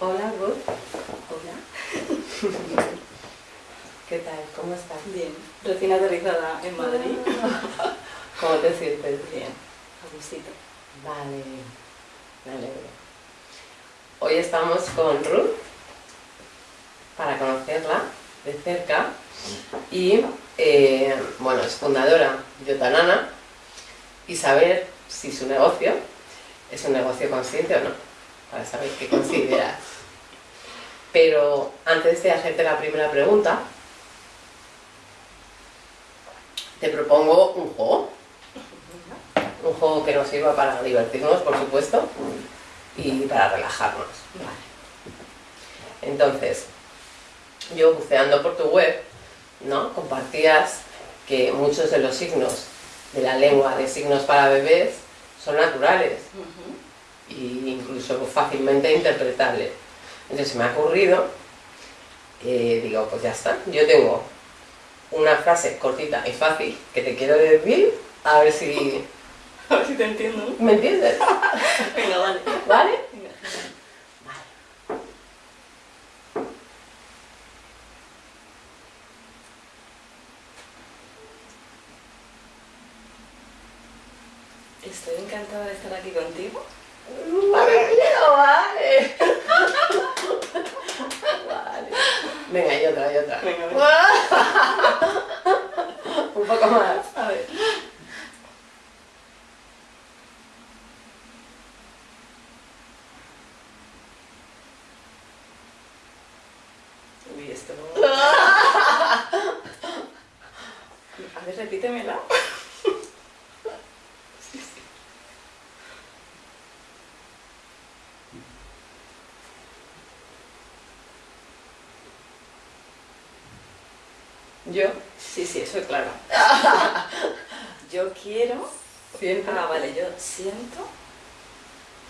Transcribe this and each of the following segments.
Hola, Ruth. Hola. ¿Qué tal? ¿Cómo estás? Bien. Recién aterrizada en Madrid. ¿Cómo te sientes? Bien. A gustito. Vale, me alegro. Hoy estamos con Ruth para conocerla de cerca y, eh, bueno, es fundadora de Otanana y saber si su negocio es un negocio consciente o no, para saber qué consideras. Pero antes de hacerte la primera pregunta, te propongo un juego. Un juego que nos sirva para divertirnos, por supuesto, y para relajarnos. Entonces, yo buceando por tu web, ¿no? compartías que muchos de los signos de la lengua de signos para bebés son naturales e incluso fácilmente interpretables. Entonces me ha ocurrido, eh, digo, pues ya está, yo tengo una frase cortita y fácil que te quiero decir, a ver si... A ver si te entiendo. ¿Me entiendes? Venga, vale. ¿Vale? Venga, Estoy encantada de estar aquí contigo. Vale, vale. Vale. Venga, y otra, y otra. Venga, Un poco más. A ver. Uy, esto no... A ver, repítemela. Sí, sí. Yo Sí, sí, eso es claro. Yo quiero... siento Ah, vale, yo siento...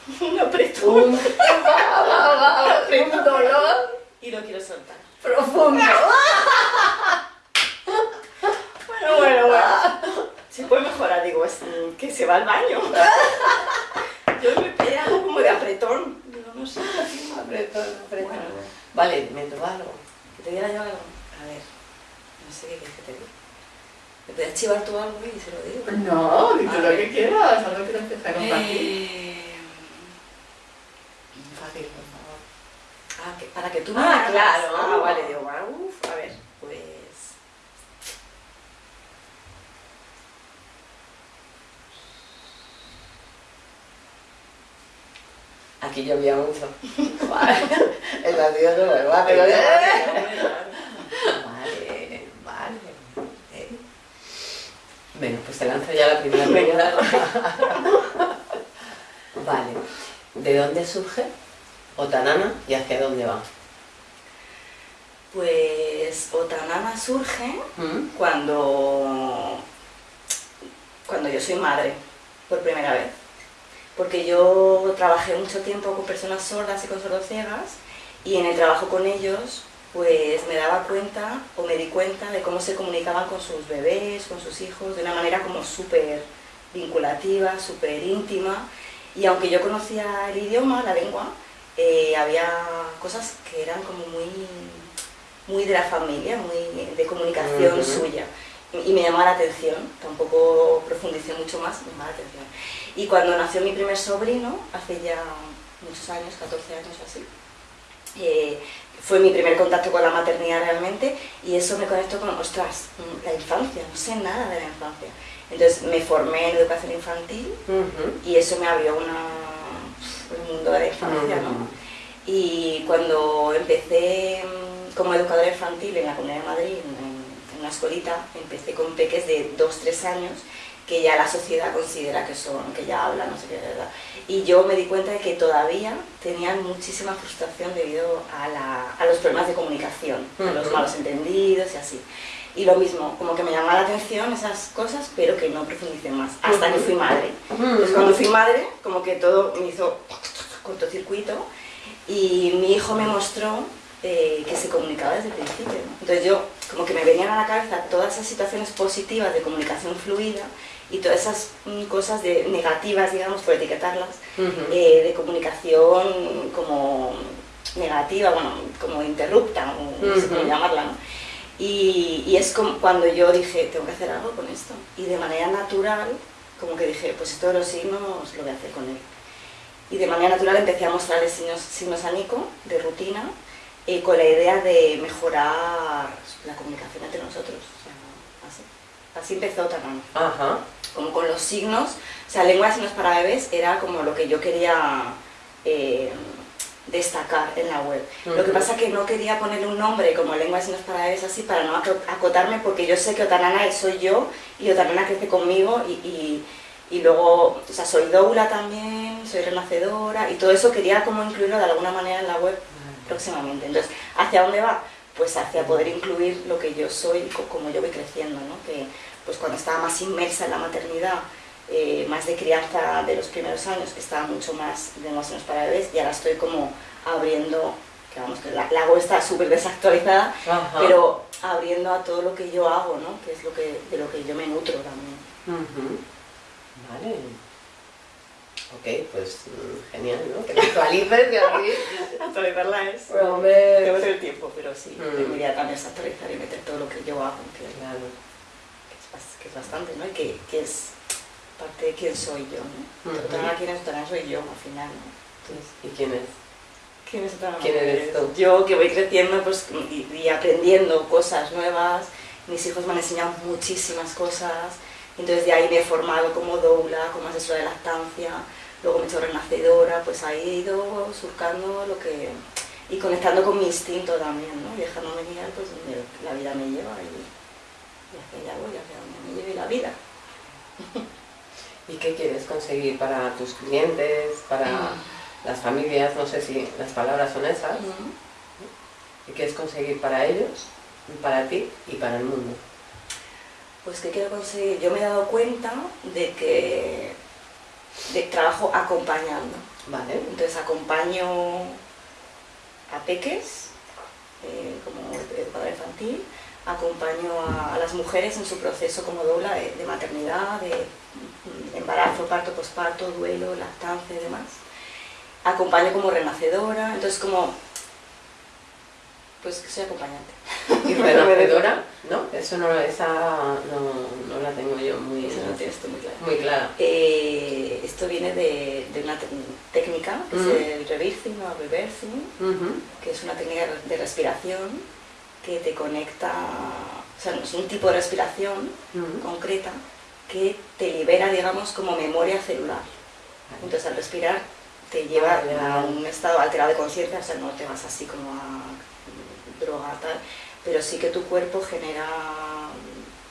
Un apretón. un, dolor Y lo quiero soltar. profundo. Bueno, bueno, bueno. Se puede mejorar, digo, es que se va al baño. Yo me pedí algo como de apretón. Digo, no sé. Apretón, apretón. Bueno. Vale, me toca algo. Que te diga yo algo. A ver, no sé qué quieres que te diga. ¿Me puedes chivar tú algo y se lo digo? No, di tú lo que quieras, algo que te empieza Eh, Fácil, por favor. ah, que- para que tú me Ah, claro. Ah, vale, digo, ah, uf, a ver, pues... Aquí llovía mucho. Vale. El vacío no me va, pero... Hombre, Vale, vale. Eh. Bueno, pues te lanzo ya la primera pregunta. Vale. ¿De dónde surge Otanana y hacia dónde va? Pues Otanana surge ¿Mm? cuando, cuando yo soy madre, por primera vez. Porque yo trabajé mucho tiempo con personas sordas y con sordociegas y en el trabajo con ellos pues me daba cuenta o me di cuenta de cómo se comunicaban con sus bebés, con sus hijos, de una manera como súper vinculativa, súper íntima. Y aunque yo conocía el idioma, la lengua, eh, había cosas que eran como muy, muy de la familia, muy de comunicación suya. Y y me llamaba la atención, tampoco profundicé mucho más, me llamaba la atención. Y cuando nació mi primer sobrino, hace ya muchos años, 14 años o así, eh, fue mi primer contacto con la maternidad realmente y eso me conectó con, ostras, mm, la infancia, no sé nada de la infancia. Entonces me formé en educación infantil Ujú. y eso me abrió una, el mundo de la infancia, ¿no? Ujú. Y cuando empecé mm, como educadora infantil en la Comunidad de Madrid, en, en una escuelita, empecé con peques de 2-3 años que ya la sociedad considera que son, que ya hablan, no sé qué, ¿verdad? Y yo me di cuenta de que todavía tenían muchísima frustración debido a, la- a los problemas de comunicación, a los malos entendidos y así. Y lo mismo, como que me llamaba la atención esas cosas, pero que no profundicé más, hasta que fui madre. Entonces cuando fui madre, como que todo me hizo cortocircuito y mi hijo me mostró eh, que se comunicaba desde el principio. ¿no? Entonces yo, como que me venían a la cabeza todas esas situaciones positivas de comunicación fluida y todas esas mm, cosas de negativas, digamos, por etiquetarlas, Ujú. eh, de comunicación como negativa, bueno, como interrupta, o no sé cómo llamarla, ¿no? Y, y es como cuando yo dije, tengo que hacer algo con esto. Y de manera natural, como que dije, pues esto de los signos lo voy a hacer con él. Y de manera natural empecé a mostrarle signos, signos a Nico, de rutina, eh, con la idea de mejorar la comunicación entre nosotros. O sea, así. Así empezó Tanán Ajá. Como con los signos, o sea, lengua de signos para bebés era como lo que yo quería eh, destacar en la web. Lo que pasa que no quería ponerle un nombre como lengua de signos para bebés así para no aco- acotarme porque yo sé que Otanana soy yo y Otanana crece conmigo y, y, y luego, o sea, soy doula también, soy renacedora y todo eso quería como incluirlo de alguna manera en la web próximamente. Entonces, ¿hacia dónde va? Pues hacia poder incluir lo que yo soy, co- como yo voy creciendo, ¿no? Que pues cuando estaba más inmersa en la maternidad, eh, más de crianza de los primeros años, estaba mucho más de emociones para bebés y ahora estoy como abriendo, que vamos, que la, la web está súper desactualizada, Ajá. pero abriendo a todo lo que yo hago, ¿no? Que es lo que, de lo que yo me nutro también. Ujú. Vale. Ok, pues mm, genial, ¿no? Que te actualices y así. Actualizarla es... Pero, hombre, Tengo el tiempo, pero sí, Mm. debería también actualizar y meter todo lo que yo hago, que, Claro. Que es, bas- que es bastante, ¿no? Y que, que es parte de quién soy yo, ¿no? Ujú. Otra quién es, otra soy yo al final, ¿no? Entonces, ¿Y quién es? ¿quién es otra ¿Quién eres tú? Yo que voy creciendo pues, y, y aprendiendo cosas nuevas, mis hijos me han enseñado muchísimas cosas, entonces de ahí me he formado como doula, como asesora de lactancia, luego me he hecho renacedora, pues ahí he ido surcando lo que... y conectando con mi instinto también, ¿no? Y dejándome guiar pues donde la vida me lleva y, y hacia allá voy, hacia la vida. ¿Y qué quieres conseguir para tus clientes, para las familias? No sé si las palabras son esas. Ujú. ¿Qué quieres conseguir para ellos, para ti y para el mundo? Pues que quiero conseguir, yo me he dado cuenta de que de trabajo acompañando. Vale. Entonces acompaño a peques, eh, como educadora infantil, acompaño a, a las mujeres en su proceso como doula de, de maternidad, de embarazo, parto, posparto, duelo, lactancia y demás. Acompaño como renacedora, entonces como, pues que soy acompañante. ¿Y renacedora? ¿No? Eso no, esa no, no la tengo yo muy, Eso no tú muy claro. muy clara. Eh, esto viene de, de una técnica, que Mm. es el reversing o reversing, Ujú. que es una técnica de respiración que te conecta, o sea, es un tipo de respiración concreta que te libera, digamos, como memoria celular. Entonces al respirar te lleva a un estado alterado de conciencia, o sea, no te vas así como a droga tal, pero sí que tu cuerpo genera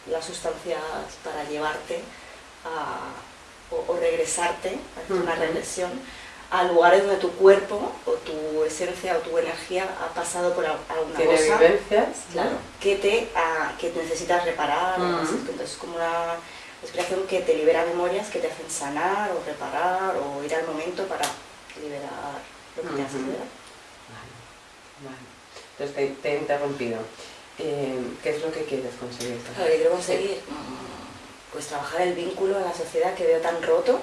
las sustancias para llevarte a, o, o regresarte, hacer una regresión, a lugares donde tu cuerpo o tu esencia o tu energía ha pasado por al- alguna Tiene cosa vivencias. claro, que, te, ah, que necesitas reparar, o Ujú. así. entonces es como una respiración que te libera memorias que te hacen sanar o reparar o ir al momento para liberar lo que te has liberado. Vale, vale. Entonces te, te he interrumpido. Eh, ¿Qué es lo que quieres conseguir? Claro, yo quiero conseguir mm, pues trabajar el vínculo en la sociedad que veo tan roto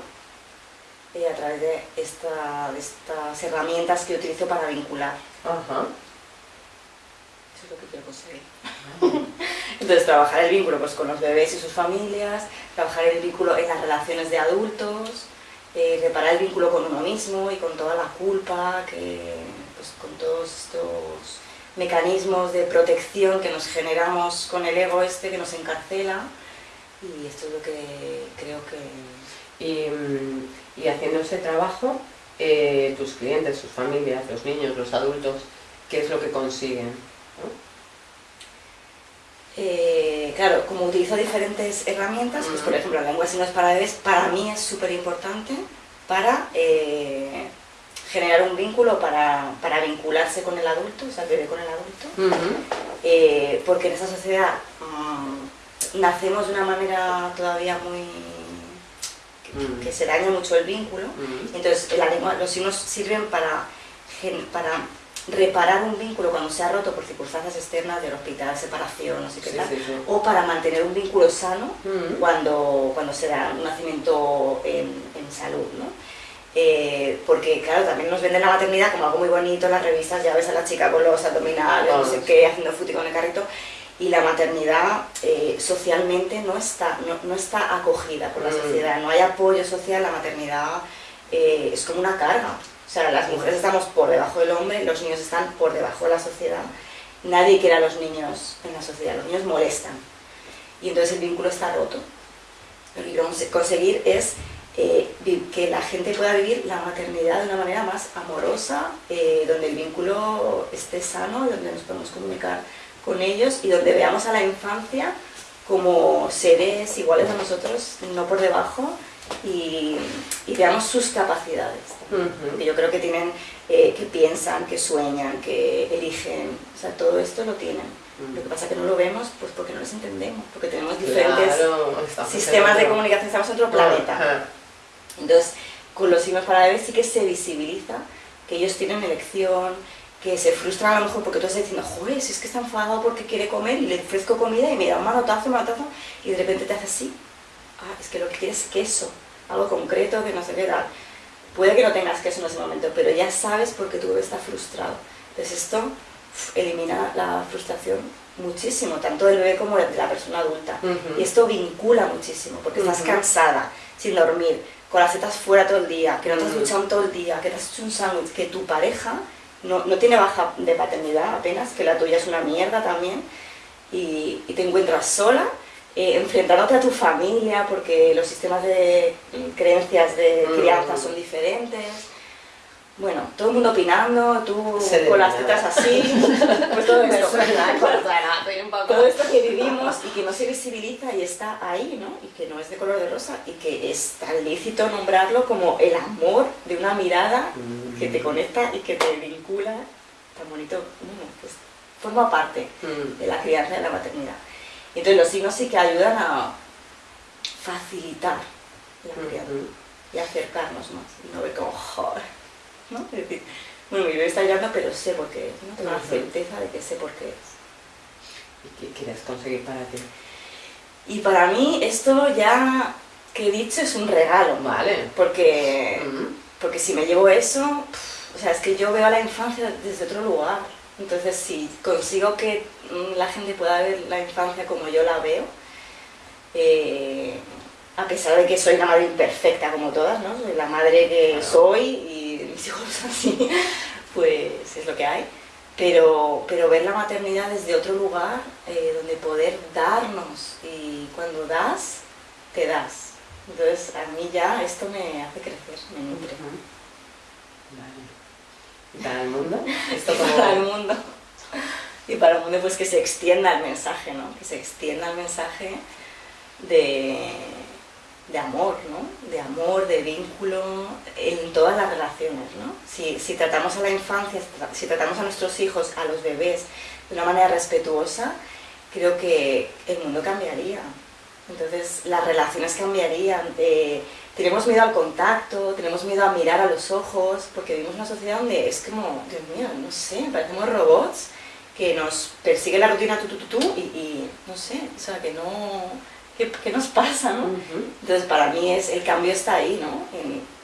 eh, a través de, esta, de estas herramientas que utilizo para vincular. Ajá. Eso es lo que quiero conseguir. Entonces, trabajar el vínculo pues, con los bebés y sus familias, trabajar el vínculo en las relaciones de adultos, eh, reparar el vínculo con uno mismo y con toda la culpa, que, pues, con todos estos mecanismos de protección que nos generamos con el ego este que nos encarcela. Y esto es lo que creo que... Y, mm, y haciendo ese trabajo, eh, tus clientes, sus familias, los niños, los adultos, ¿qué es lo que consiguen? ¿no? Eh, claro, como utilizo diferentes herramientas, pues por ejemplo la lengua de signos para bebés para mí es súper importante para eh, generar un vínculo, para, para vincularse con el adulto, o sea, bebé con el adulto, eh, porque en esa sociedad mm, nacemos de una manera todavía muy... que, Mm. que se daña mucho el vínculo, entonces la lengua, los signos sirven para, reparar un vínculo cuando se ha roto por circunstancias externas del hospital, separación, no sé qué Sí, tal, sí, sí. o para mantener un vínculo sano cuando, cuando se da un nacimiento en, en salud. ¿no? eh, porque claro, también nos venden la maternidad como algo muy bonito en las revistas, ya ves a la chica con los abdominales, no sé qué, haciendo fútbol con el carrito, y la maternidad eh, socialmente no está, no, está acogida por la mm. sociedad, no hay apoyo social, la maternidad eh, es como una carga. O sea, las mujeres estamos por debajo del hombre, los niños están por debajo de la sociedad. Nadie quiere a los niños en la sociedad, los niños molestan. Y entonces el vínculo está roto. Lo que queremos conseguir es eh, que la gente pueda vivir la maternidad de una manera más amorosa, donde el vínculo esté sano, donde nos podemos comunicar con ellos y donde veamos a la infancia como seres iguales a nosotros, no por debajo, y, veamos sus capacidades. que yo creo que tienen, eh, que piensan, que sueñan, que eligen, o sea, todo esto lo tienen. Lo que pasa es que no lo vemos pues porque no les entendemos, porque tenemos diferentes sistemas de comunicación, estamos en otro planeta. Entonces, con los signos para bebés sí que se visibiliza que ellos tienen elección, que se frustran a lo mejor porque tú estás diciendo, joder, si es que está enfadado porque quiere comer y le ofrezco comida y me da un manotazo, un manotazo, y de repente te hace así. Ah, es que lo que quieres es queso, algo concreto que no se queda. Puede que no tengas queso en ese momento, pero ya sabes por qué tu bebé está frustrado. Entonces esto elimina la frustración muchísimo, tanto del bebé como de la persona adulta. Y esto vincula muchísimo, porque estás cansada, sin dormir, con las tetas fuera todo el día, que no te has duchado todo el día, que te has hecho un sándwich, que tu pareja no, tiene baja de paternidad apenas, que la tuya es una mierda también, y, te encuentras sola, eh, enfrentándote a tu familia, porque los sistemas de creencias de mm. crianza son diferentes, bueno, todo el mundo opinando, tú con las tetas así, pues todo esto. todo esto que vivimos y que no se visibiliza y está ahí, ¿no? Y que no es de color de rosa y que es tan lícito nombrarlo como el amor de una mirada que te conecta y que te vincula, tan bonito, bueno, pues forma parte mm. de la crianza y de la maternidad. Y entonces los signos sí que ayudan a facilitar la crianza y acercarnos más y no ver como, joder ¿no? Es decir, bueno, mi bebé está llorando, pero sé por qué es, ¿no? Tengo la certeza de que sé por qué es. ¿Y qué quieres conseguir para ti? Y para mí esto ya que he dicho es un regalo, ¿vale? Porque, porque si me llevo eso, o sea, es que yo veo a la infancia desde otro lugar. Entonces, si consigo que mm, la gente pueda ver la infancia como yo la veo, eh, a pesar de que soy una madre imperfecta como todas, ¿no? Soy la madre que soy y mis hijos así, pues es lo que hay. Pero, pero ver la maternidad desde otro lugar, eh, donde poder darnos, y cuando das, te das. Entonces a mí ya esto me hace crecer, me nutre. ¿Y para el mundo? ¿Esto para el mundo. Y para el mundo pues que se extienda el mensaje, ¿no? Que se extienda el mensaje de de amor, ¿no? De amor, de vínculo en todas las relaciones, ¿no? Si, tratamos a la infancia, si tratamos a nuestros hijos, a los bebés, de una manera respetuosa, creo que el mundo cambiaría. Entonces las relaciones cambiarían, eh, tenemos miedo al contacto, tenemos miedo a mirar a los ojos, porque vivimos una sociedad donde es como, Dios mío, no sé, parecemos robots que nos persigue la rutina tu, tu, tu, tu y, y no sé, o sea, que no ¿qué, nos pasa? ¿no? Entonces para mí es, el cambio está ahí, ¿no? En,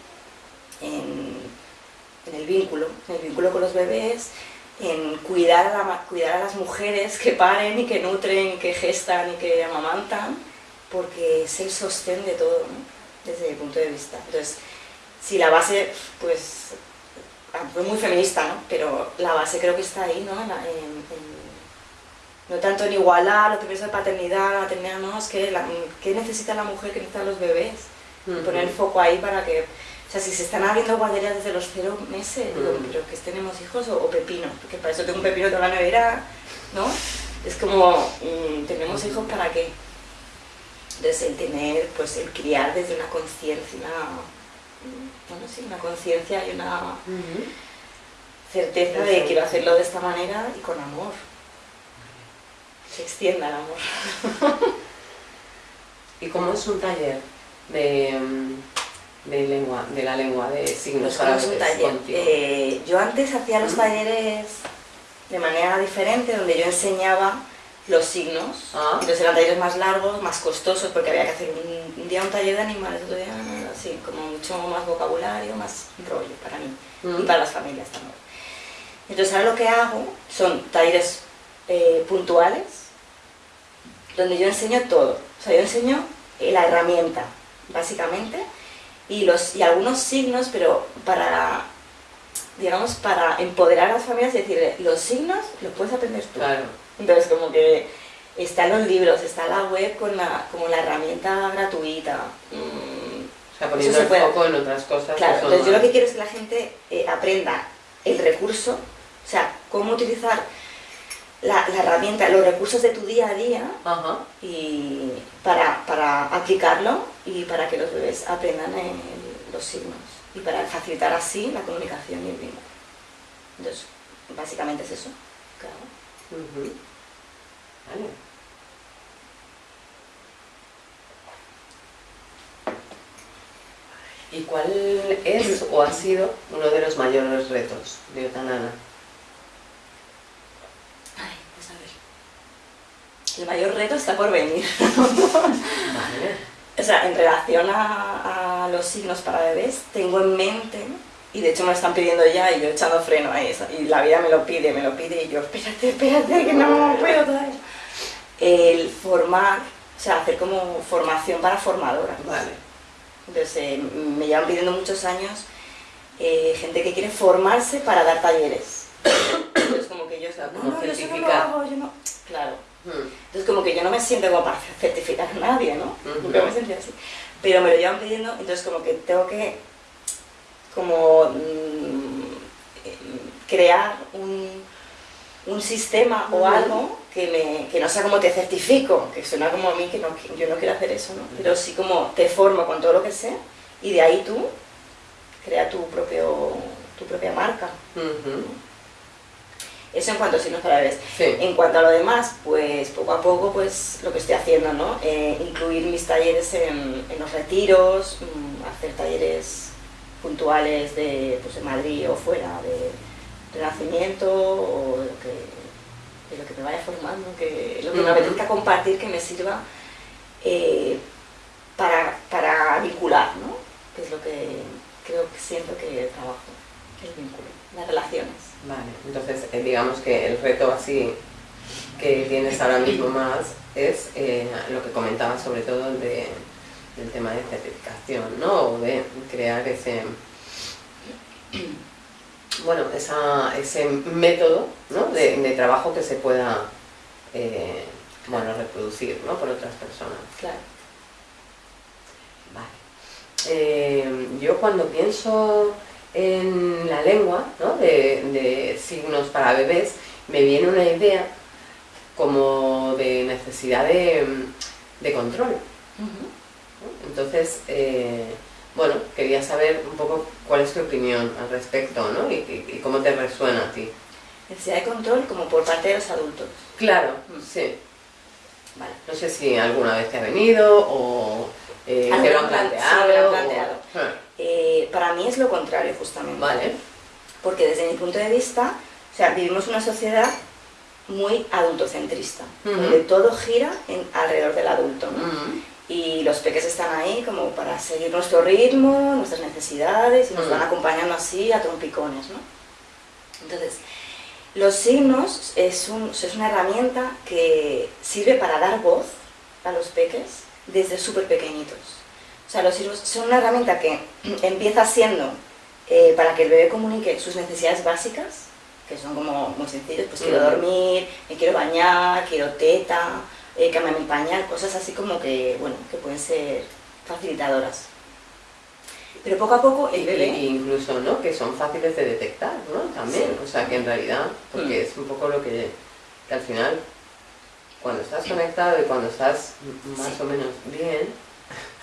el vínculo, en el vínculo con los bebés, en cuidar a, cuidar a las mujeres que paren y que nutren, que gestan y que amamantan, porque es el sostén de todo, ¿no? desde mi punto de vista. Entonces, si la base, pues, fue muy feminista, ¿no? pero la base creo que está ahí, ¿no? en, no tanto en igualar los permisos de paternidad, maternidad, no, es que ¿qué necesita la mujer, qué necesitan los bebés? Poner el foco ahí para que, o sea, si se están abriendo guarderías desde los cero meses, digo, pero que tenemos hijos o, pepino, porque para eso tengo un pepino toda la nevera, ¿no? Es como, mm, ¿tenemos hijos para qué? Entonces el tener, pues el criar desde una conciencia, bueno, sí, una conciencia y una certeza de quiero hacerlo de esta manera y con amor se extienda el amor. ¿Y cómo es un taller de, de, lengua, de la lengua, de signos pues un taller? Eh, yo antes hacía los talleres de manera diferente, donde yo enseñaba los signos, ah. entonces eran talleres más largos, más costosos, porque había que hacer un, día un taller de animales, otro día Sí, como mucho más vocabulario, más rollo para mí Mm. y para las familias también. Entonces ahora lo que hago son talleres eh, puntuales donde yo enseño todo. O sea, yo enseño eh, la herramienta, básicamente, y, los, y algunos signos, pero para, digamos, para empoderar a las familias y decirle, los signos los puedes aprender tú. Claro. Entonces, como que está en los libros, está la web con la, como la herramienta gratuita. Mm, O sea, poniendo se el puede. foco en otras cosas. Claro, entonces yo lo que quiero es que la gente eh, aprenda el recurso, o sea, cómo utilizar la, la herramienta, los recursos de tu día a día Ajá. y para, para aplicarlo y para que los bebés aprendan el- los signos y para facilitar así la comunicación y el vínculo. Entonces, básicamente es eso. Ujú. Vale. ¿Y cuál es o ha sido uno de los mayores retos de Otanana? Ay, pues a ver. El mayor reto está por venir. Vale. O sea, en relación a, a los signos para bebés, tengo en mente, y de hecho me lo están pidiendo ya, y yo echando freno a eso, y la vida me lo pide, me lo pide, y yo, espérate, espérate, que no puedo todavía. El formar, o sea, hacer como formación para formadoras. Vale. Entonces, eh, me llevan pidiendo muchos años eh, gente que quiere formarse para dar talleres. Entonces, como que yo, sea, no, yo no lo hago, yo no... Claro. Entonces como que yo no me siento como para certificar a nadie, ¿no? Nunca me sentí así. Pero me lo llevan pidiendo, entonces como que tengo que como mm, eh, crear un, un sistema o algo que, me, que no sea como te certifico, que suena como a mí, que, no, yo no quiero hacer eso, ¿no? Pero sí como te formo con todo lo que sé y de ahí tú crea tu, propio, tu propia marca. Ujú. Eso en cuanto a signos bebés. Sí. En cuanto a lo demás, pues poco a poco, pues lo que estoy haciendo, ¿no? Eh, incluir mis talleres en, en los retiros, mm, hacer talleres puntuales de, pues, de Madrid o fuera, de, de nacimiento o de lo, que, de lo que me vaya formando, que lo que me apetezca compartir que me sirva eh, para, para vincular, ¿no? Que es lo que creo que siento que trabajo, el vínculo, las relaciones. Vale, entonces eh, digamos que el reto así que tienes ahora mismo más es eh, lo que comentabas sobre todo el de, del tema de certificación, ¿no? O de crear ese, bueno, esa, ese método ¿no? de, de trabajo que se pueda eh, bueno, reproducir ¿no? por otras personas. Claro. Vale. Yo cuando pienso en la lengua, ¿no? de, de signos para bebés, me viene una idea como de necesidad de, de control. Entonces, eh, bueno, quería saber un poco cuál es tu opinión al respecto, ¿no? Y, y- y cómo te resuena a ti. Necesidad de control como por parte de los adultos. Claro, Mm. sí. Vale. No sé si alguna vez te ha venido o eh, te lo han han plan- planteado. sí, me lo han o- planteado. Ah, para mí es lo contrario, justamente. Vale. Porque desde mi punto de vista, o sea, vivimos una sociedad muy adultocentrista, Ujú. donde todo gira en, alrededor del adulto. ¿no? Y los peques están ahí como para seguir nuestro ritmo, nuestras necesidades, y nos van acompañando así a trompicones. ¿no? Entonces, los signos es, un- es una herramienta que sirve para dar voz a los peques desde súper pequeñitos. O sea, los signos son una herramienta que empieza siendo eh, para que el bebé comunique sus necesidades básicas, que son como muy sencillos, pues quiero dormir, me quiero bañar, quiero teta, eh, cámbiame el pañal, cosas así como que, bueno, que pueden ser facilitadoras. Pero poco a poco el bebé... y incluso, ¿no? Que son fáciles de detectar, ¿no? También, Sí. o sea, que en realidad, porque Mm. es un poco lo que, que al final, cuando estás conectado y cuando estás más Sí. o menos bien,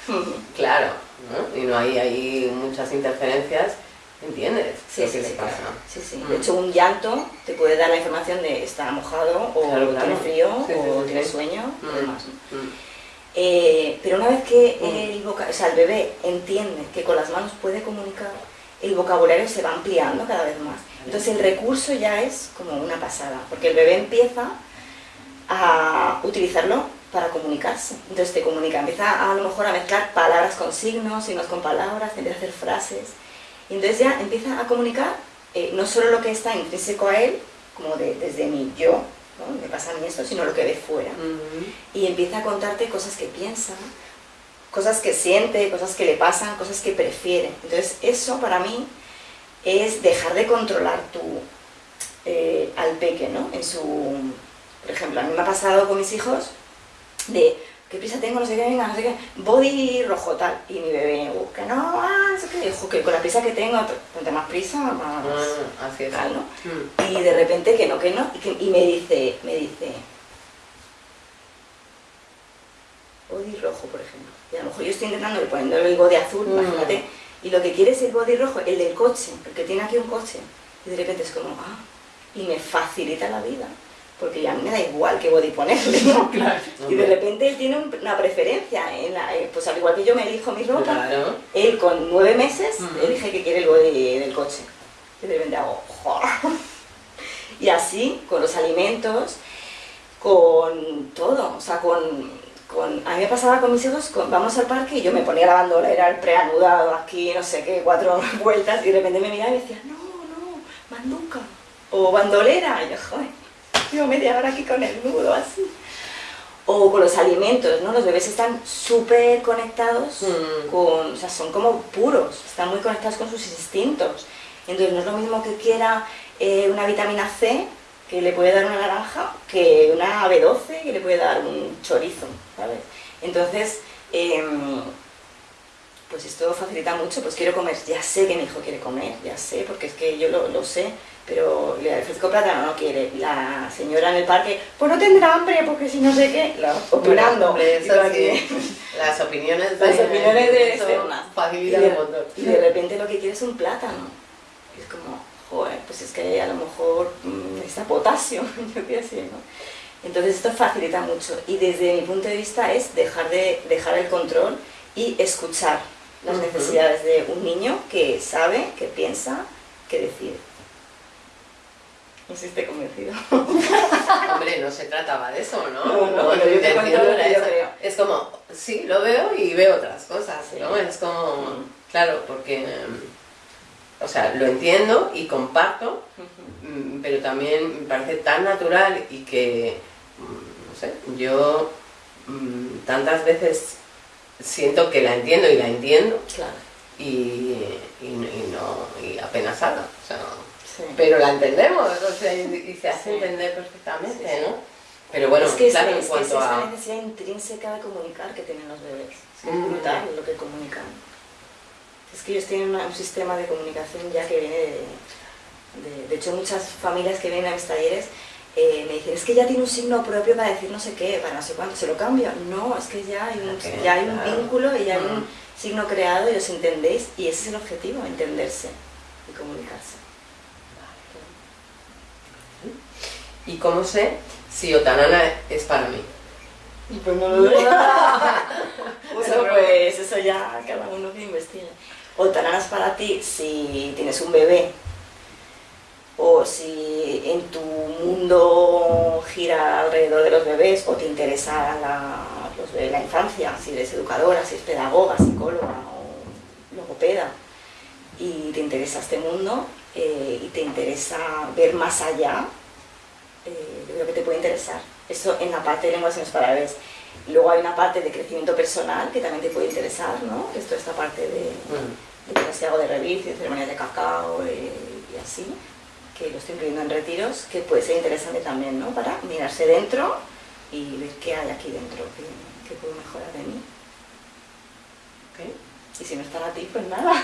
claro, ¿no? Y no hay muchas interferencias, ¿entiendes? Sí, lo sí, que sí, claro. pasa. Sí, sí. Mm. De hecho, un llanto te puede dar la información de está mojado, o Claro, claro. tiene frío, Sí, o tiene sueño, Mm. y demás. ¿no? Mm. Eh, pero una vez que Mm. el, voca- o sea, el bebé entiende que con las manos puede comunicar, el vocabulario se va ampliando cada vez más. Entonces el recurso ya es como una pasada, porque el bebé empieza a utilizarlo para comunicarse. Entonces te comunica, empieza a, lo mejor a mezclar palabras con signos, signos con palabras, empieza a hacer frases. Y entonces ya empieza a comunicar eh, no solo lo que está intrínseco a él, como desde mi yo, ¿no? me pasa a mí esto, sino lo que ve fuera. Y empieza a contarte cosas que piensa, cosas que siente, cosas que le pasan, cosas que prefiere. Entonces eso para mí es dejar de controlar tu, eh, al peque, ¿no? En su, por ejemplo, a mí me ha pasado con mis hijos de qué prisa tengo, no sé qué, venga, no sé qué, body rojo tal, y mi bebé, uh, que no, ah, no sé qué, dijo que con la prisa que tengo, cuanto más prisa, más ah, así es. tal, ¿no? Mm. Y de repente que no, que no, y, que, y me dice, me dice, body rojo, por ejemplo, y a lo mejor yo estoy intentando poniéndole el body azul, mm. imagínate, y lo que quiere es el body rojo, el del coche, porque tiene aquí un coche, y de repente es como, ah, y me facilita la vida porque a mí me da igual qué body ponerle, ¿no? Claro. Y de repente él tiene una preferencia, en la, eh, pues al igual que yo me elijo mi ropa, claro. él con nueve meses elige que quiere el body del coche. Y de repente hago, Y así, con los alimentos, con todo, o sea, con, con... A mí me pasaba con mis hijos, vamos al parque y yo me ponía la bandola, era el preanudado aquí, no sé qué, cuatro vueltas, y de repente me miraba y me decía, no, no, manduca, o bandolera, y yo, joder llevo media hora aquí con el nudo así. O con los alimentos, ¿no? Los bebés están súper conectados mm. con, o sea, son como puros, están muy conectados con sus instintos. Entonces no es lo mismo que quiera eh, una vitamina C, que le puede dar una naranja, que una B12, que le puede dar un chorizo, ¿sabes? Entonces, em, pues esto facilita mucho, pues quiero comer, ya sé que mi hijo quiere comer, ya sé, porque es que yo lo, lo sé, pero le ofrezco plátano, no quiere. La señora en el parque, pues no tendrá hambre porque si no sé qué, opinando. las opiniones de, las opiniones de externas. Facilitan un montón. Y de repente lo que quiere es un plátano. Y es como, joder, pues es que a lo mejor mm, necesita potasio, yo qué sé, ¿no? Entonces esto facilita mucho y desde mi punto de vista es dejar, de, dejar el control y escuchar las necesidades de un niño que sabe, que piensa, que decide. No sé si estoy convencido. Hombre, no se trataba de eso, ¿no? No, no, no yo creo. Es como, sí, lo veo y veo otras cosas, ¿no? Es como, mm. claro, porque, o sea, lo entiendo y comparto, mm, pero también me parece tan natural y que, mm, no sé, yo tantas veces siento que la entiendo y la entiendo. Claro. Y, y, no, y apenas habla. O sea, pero la entendemos, y, se hace entender perfectamente, ¿no? Pero bueno, es que claro, es, en cuanto es a... esa necesidad intrínseca de comunicar que tienen los bebés. Es mm. brutal lo que comunican. Es que ellos tienen un sistema de comunicación ya que viene de, de... hecho, muchas familias que vienen a mis talleres eh, me dicen, es que ya tiene un signo propio para decir no sé qué, para no sé cuánto, ¿se lo cambio? No, es que ya hay un, ya hay un vínculo y ya hay un signo creado y os entendéis y ese es el objetivo, entenderse y comunicarse. ¿Y cómo sé si Otanana es para mí? Pues no lo veo. bueno, pues eso ya cada uno que investigue. Otanana es para ti si tienes un bebé o si en tu mundo gira alrededor de los bebés o te interesa la, los bebés, la infancia, si eres educadora, si eres pedagoga, psicóloga o logopeda y te interesa este mundo eh, y te interesa ver más allá eh, yo creo que te puede interesar. Eso en la parte de lenguas y para bebés. Luego hay una parte de crecimiento personal que también te puede interesar, ¿no? Esto esta parte de, de que hago de y ceremonias de cacao eh, y así, que lo estoy incluyendo en retiros, que puede ser interesante también, ¿no? Para mirarse dentro y ver qué hay aquí dentro, qué, puedo mejorar de mí. ¿Okay? Y si no está a ti, pues nada.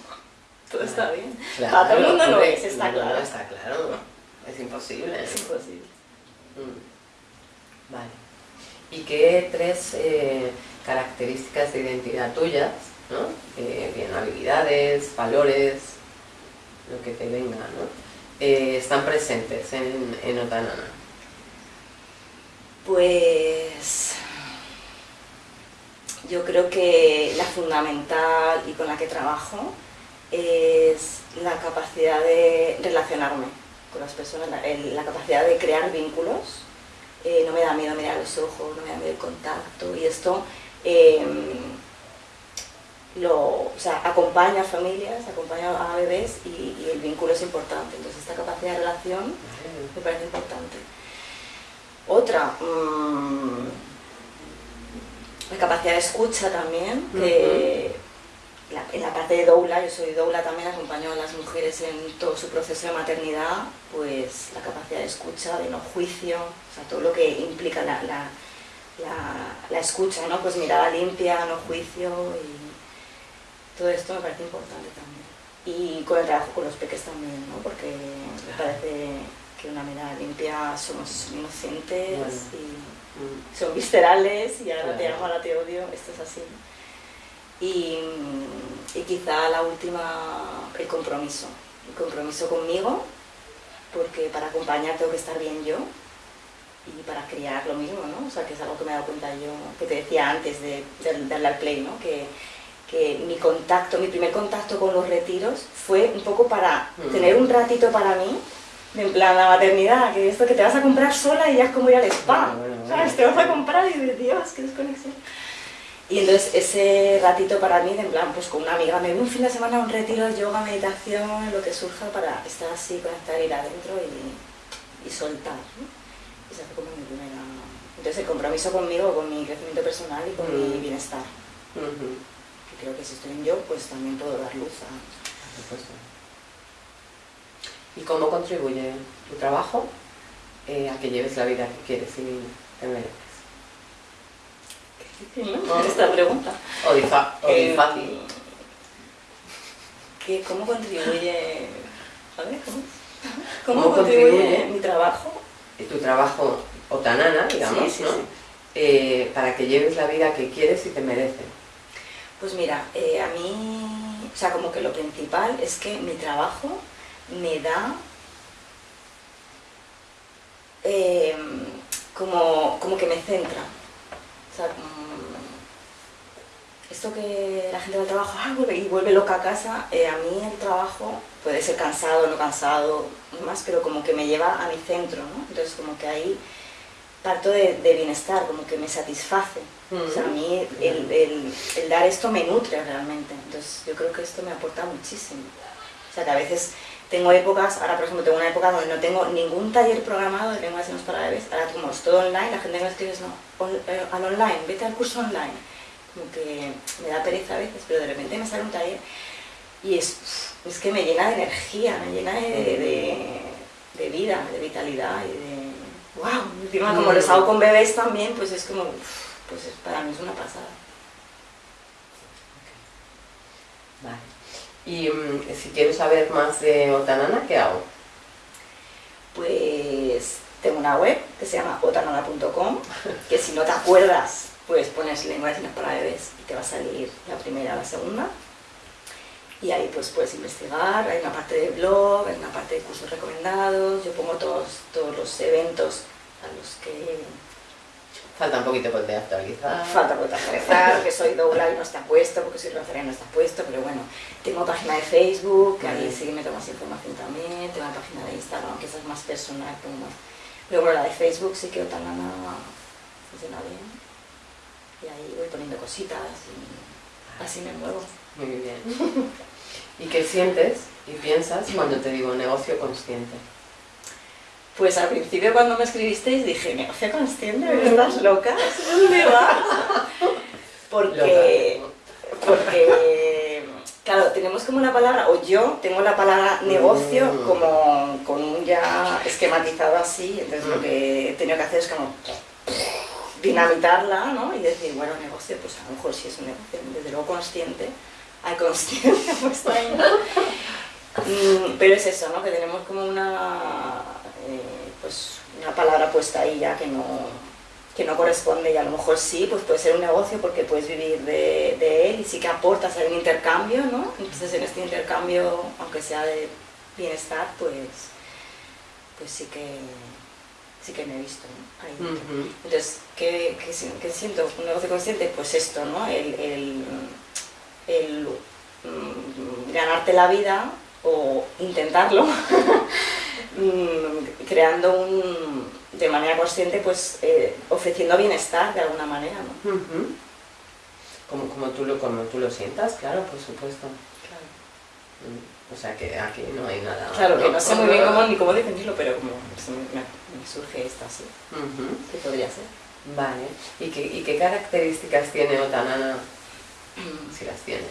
todo está bien. Para todo el mundo no es, está claro. Está claro. Es imposible. Es imposible. Mm. Vale. ¿Y qué tres eh, características de identidad tuyas, ¿no? Eh, bien, habilidades, valores, lo que te venga, ¿no? Eh, están presentes en, en Otanana? Pues yo creo que la fundamental y con la que trabajo es la capacidad de relacionarme con las personas, la, capacidad de crear vínculos eh, no me da miedo mirar los ojos, no me da miedo el contacto y esto eh, lo, o sea, acompaña a familias, acompaña a bebés y, y el vínculo es importante. Entonces esta capacidad de relación me parece importante. Otra, mm, la capacidad de escucha también, que la- en la parte de doula, yo soy doula también, acompaño a las mujeres en todo su proceso de maternidad, pues la capacidad de escucha, de no juicio, o sea, todo lo que implica la, la, la- la escucha, ¿no? Pues mirada limpia, no juicio y todo esto me parece importante también. Y con el trabajo con los peques también, ¿no? Porque me parece que una mirada limpia somos inocentes Bueno. y Mm. son viscerales y ahora te amo, ahora te odio, esto es así. Y, y quizá la última, el compromiso. El compromiso conmigo, porque para acompañar tengo que estar bien yo y para criar lo mismo, ¿no? O sea, que es algo que me he dado cuenta yo, que te decía antes de, de darle al play, ¿no? Que, que mi contacto, mi primer contacto con los retiros fue un poco para Mm. tener un ratito para mí, en plan la maternidad, que esto que te vas a comprar sola y ya es como ir al spa, Bueno, bueno, bueno. ¿sabes? Te vas a comprar y dices, Dios, qué desconexión. Y entonces ese ratito para mí, en plan, pues con una amiga, me voy un fin de semana a un retiro de yoga, meditación, lo que surja para estar así, conectar, ir adentro y, y soltar. ¿no? Y se hace como mi primera... Entonces el compromiso conmigo, con mi crecimiento personal y con mi Mm. bienestar. Ujú, Que creo que si estoy en yo, pues también puedo dar luz a... por supuesto. ¿Y cómo contribuye tu trabajo eh, a que lleves la vida que quieres y te mereces? Esta pregunta. O, difa- o Eh, difícil. ¿qué- ¿Cómo contribuye... A ver, ¿cómo? ¿Cómo ¿Cómo, contribuye, contribuye? mi trabajo? Y tu trabajo otanana, digamos, Sí, sí, ¿no? sí. Eh, para que lleves la vida que quieres y te mereces. Pues mira, eh, a mí, o sea, como que lo principal es que mi trabajo me da eh, como, como que me centra. O sea, como- esto que la gente va al trabajo ah, vuelve- y vuelve loca a casa, eh, a mí el trabajo puede ser cansado, no cansado, más, pero como que me lleva a mi centro, ¿no? Entonces como que ahí parto de, de bienestar, como que me satisface. O sea, a mí el, el- el dar esto me nutre realmente. Entonces yo creo que esto me aporta muchísimo. O sea, que a veces tengo épocas, ahora por ejemplo tengo una época donde no tengo ningún taller programado de lenguas signos para bebés, ahora como es todo online, la gente me escribe, no, on- eh, al online, vete al curso online. Como que me da pereza a veces, pero de repente me sale un taller y es, es que me llena de energía, me llena de, de- de vida, de vitalidad y de... ¡Wow! Encima como los hago con bebés también, pues es como, pues es- para mí es una pasada. Vale. Y mm, si quiero saber más de Otanana, ¿qué hago? Pues tengo una web que se llama otanana.com, que si no te acuerdas, pues pones lengua de para bebés y te va a salir la primera o la segunda. Y ahí pues puedes investigar, hay una parte de blog, hay una parte de cursos recomendados, yo pongo todos, todos los eventos a los que Falta un poquito por de actualizar. falta por actualizar, que soy doula y no está puesto, porque soy rosaria y no está puesto, pero bueno, tengo página de Facebook, que ahí sí que meto más información también, tengo una página de Instagram, que esa es más personal, como más. Pero bueno, la de Facebook sí que Otanana funciona bien, y ahí voy poniendo cositas y así me muevo. Muy bien. ¿Y qué sientes y piensas cuando te digo negocio consciente? Pues al principio cuando me escribisteis dije, negocio consciente, estás loca, ¿dónde vas? Porque, porque, claro, tenemos como la palabra, o yo tengo la palabra negocio Mm. como con un ya esquematizado así, entonces lo que he tenido que hacer es como dinamitarla, ¿no? Y decir, bueno, negocio, pues a lo mejor sí es un negocio, desde luego consciente, hay conciencia. Mm, Pero es eso, ¿no? Que tenemos como una, eh, pues, una palabra puesta ahí ya que no, que no corresponde y a lo mejor sí, pues puede ser un negocio porque puedes vivir de, de él y sí que aportas a un intercambio, ¿no? Entonces en este intercambio, aunque sea de bienestar, pues, pues sí que sí que me he visto ¿no? ahí. Entonces, ¿qué, qué si- qué siento? ¿Un negocio consciente? Pues esto, ¿no? El, el, el, mm, ganarte la vida o intentarlo mm, creando un, de manera consciente, pues eh, ofreciendo bienestar de alguna manera, ¿no? Como, como, tú lo, como tú lo sientas, claro, por supuesto. Claro. Mm, O sea que aquí no hay nada. Claro, que no sé muy bien cómo, ni cómo definirlo, pero como me, surge esta así, Ujú. que podría ser. Vale. ¿Y qué, ¿Y qué características tiene Otanana, si las tiene?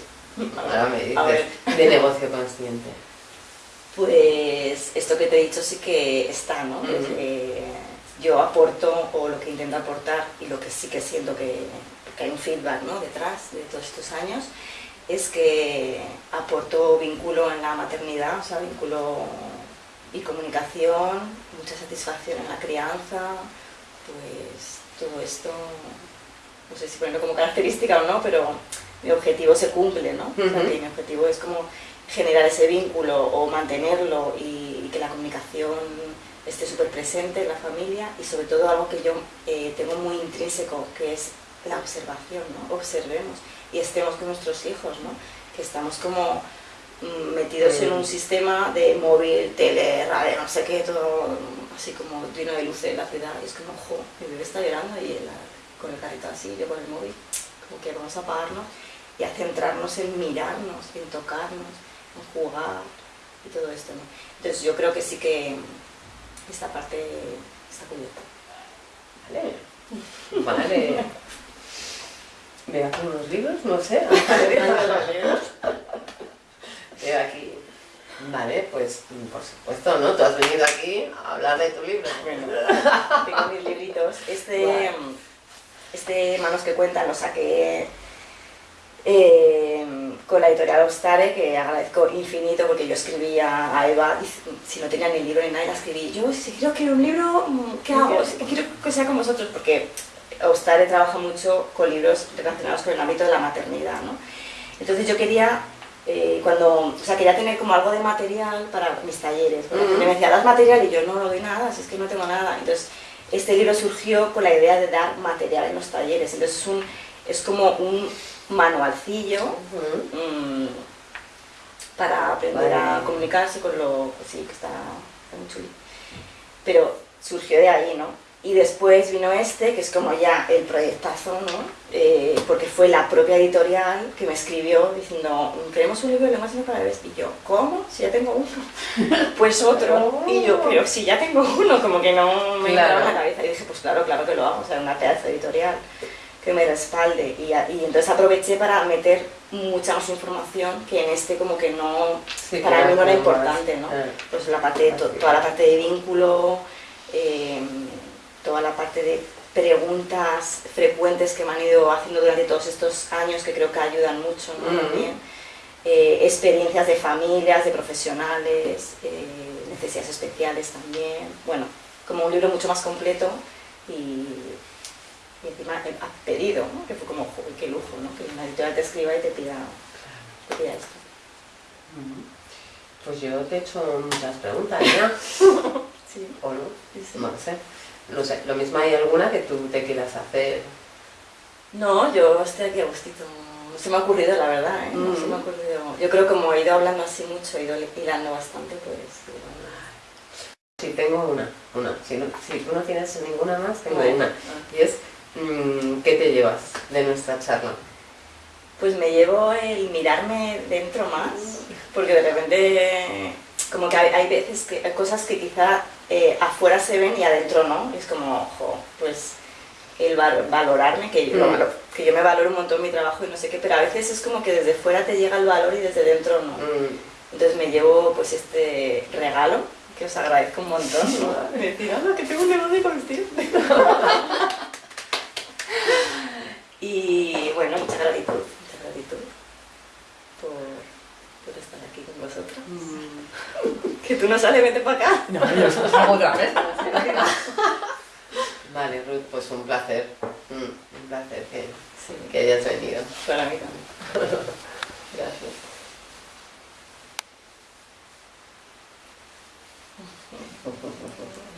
Ahora me dices, de negocio consciente. Pues esto que te he dicho sí que está, ¿no? Ujú. Eh, yo aporto o lo que intento aportar y lo que sí que siento que, que hay un feedback ¿no? detrás de todos estos años es que aporto vínculo en la maternidad, o sea, vínculo y comunicación, mucha satisfacción en la crianza, pues todo esto, no sé si ponerlo como característica o no, pero mi objetivo se cumple, ¿no? O sea, Ujú. que mi objetivo es como generar ese vínculo o mantenerlo y, y que la comunicación esté súper presente en la familia y sobre todo algo que yo eh, tengo muy intrínseco, que es la observación, ¿no? Observemos y estemos con nuestros hijos, ¿no? Que estamos como mm, metidos en un sistema de móvil, tele, radio, no sé qué, todo así como lleno de luces en la ciudad y es como, ojo, mi bebé está llorando y con el carrito así, yo con el móvil, como que vamos a apagarnos y a centrarnos en mirarnos, en tocarnos, en jugar y todo esto, ¿no? Entonces yo creo que sí que esta parte está cubierta. Vale. Vale. Veo aquí unos libros, no sé. Veo aquí. Vale, pues por supuesto, ¿no? Tú has venido aquí a hablar de tu libro. Bueno, tengo mis libritos. Este, este Manos que cuentan lo saqué eh, con la editorial Ostare, que agradezco infinito porque yo escribía a Eva, y si no tenía ni libro ni nada, la escribí. Yo, si quiero que un libro, mm, ¿qué hago? Quiero que sea con vosotros, porque Ostare trabaja mucho con libros relacionados con el ámbito de la maternidad, ¿no? Entonces yo quería, eh, cuando, o sea, quería tener como algo de material para mis talleres. Porque me decía, das material y yo no, no doy nada, si es que no tengo nada. Entonces este libro surgió con la idea de dar material en los talleres. Entonces es, un, es como un manualcillo mm, para aprender a comunicarse con lo pues sí, que está, está muy chulo. Pero surgió de ahí, ¿no? Y después vino este, que es como ya el proyectazo, ¿no? Eh, porque fue la propia editorial que me escribió diciendo, queremos un libro de lenguaje para. Y yo, ¿cómo? Si ya tengo uno. pues otro. Y yo, pero si ya tengo uno, como que no me Claro. la cabeza. Y dije, pues claro, claro que lo hago, o sea, una pedazo editorial que me respalde. Y, a- y entonces aproveché para meter mucha más información que en este como que no, Sí, para claro, mí no era importante, ¿no? eh. Pues la parte, to- toda la parte de vínculo, eh, toda la parte de preguntas frecuentes que me han ido haciendo durante todos estos años que creo que ayudan mucho, ¿no? Ujú. También. Eh, experiencias de familias, de profesionales, eh, necesidades especiales también. Bueno, como un libro mucho más completo y, y encima a pedido, ¿no? Que fue como, qué lujo, ¿no? Que una editorial te escriba y te pida, te pida esto. Pues yo te he hecho muchas preguntas ya, Sí, ¿o no? sí, sí. No sé. No sé, lo mismo hay alguna que tú te quieras hacer. No, yo estoy aquí a gustito. No se me ha ocurrido, la verdad, ¿eh? No se me ha Mm. ocurrido. Yo creo que como he ido hablando así mucho, he ido hilando bastante, pues... Sí, tengo una, una. Si, no- si tú no tienes ninguna más, tengo una. Y es, ¿qué te llevas de nuestra charla? Pues me llevo el mirarme dentro más, porque de repente como que hay, veces que hay cosas que quizá eh, afuera se ven y adentro no, y es como, ojo, pues el val- valorarme, que yo, Mm. que yo me valoro un montón mi trabajo y no sé qué, pero a veces es como que desde fuera te llega el valor y desde dentro no. Mm, Entonces me llevo pues este regalo, que os agradezco un montón, ¿no? De decir, que tengo un negocio con vestir. Y bueno, mucha gratitud, mucha gratitud por, por estar aquí con vosotros. Mm. Que tú no sales, vete para acá. No, yo salgo otra vez. vale, Ruth, pues un placer. Mm, un placer que, que hayas venido. Para mí también. Gracias.